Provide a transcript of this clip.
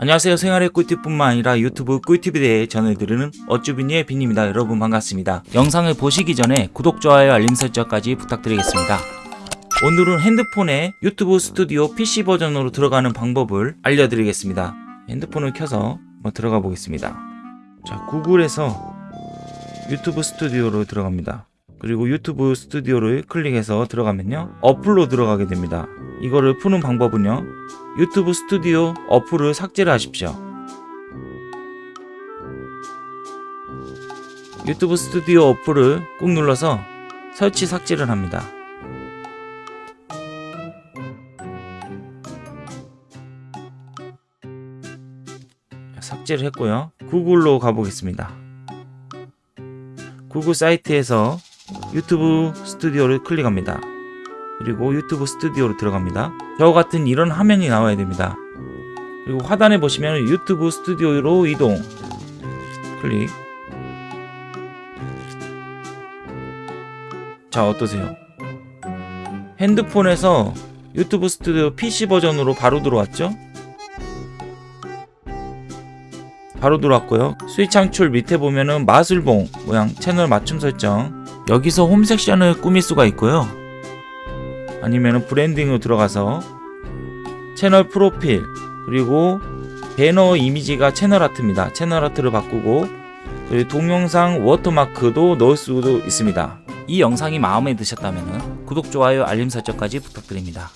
안녕하세요. 생활의 꿀팁뿐만 아니라 유튜브 꿀팁에 대해 전해드리는 어쭈비니의 빈입니다. 여러분 반갑습니다. 영상을 보시기 전에 구독, 좋아요, 알림 설정까지 부탁드리겠습니다. 오늘은 핸드폰에 유튜브 스튜디오 PC 버전으로 들어가는 방법을 알려드리겠습니다. 핸드폰을 켜서 들어가 보겠습니다. 자 구글에서 유튜브 스튜디오로 들어갑니다. 그리고 유튜브 스튜디오를 클릭해서 들어가면요. 어플로 들어가게 됩니다 이거를 푸는 방법은요. 유튜브 스튜디오 어플을 삭제를 하십시오. 유튜브 스튜디오 어플을 꾹 눌러서 설치 삭제를 합니다. 삭제를 했고요. 구글로 가보겠습니다. 구글 사이트에서 유튜브 스튜디오를 클릭합니다. 그리고 유튜브 스튜디오로 들어갑니다. 저와 같은 이런 화면이 나와야 됩니다. 그리고 하단에 보시면 유튜브 스튜디오로 이동 클릭 자 어떠세요? 핸드폰에서 유튜브 스튜디오 PC 버전으로 바로 들어왔죠? 바로 들어왔고요 수익 창출 밑에 보면은 마술봉 모양 채널 맞춤 설정 여기서 홈 섹션을 꾸밀 수가 있고요 아니면은 브랜딩으로 들어가서 채널 프로필 그리고 배너 이미지가 채널 아트입니다. 채널 아트를 바꾸고 그리고 동영상 워터마크도 넣을 수도 있습니다. 이 영상이 마음에 드셨다면 구독, 좋아요, 알림 설정까지 부탁드립니다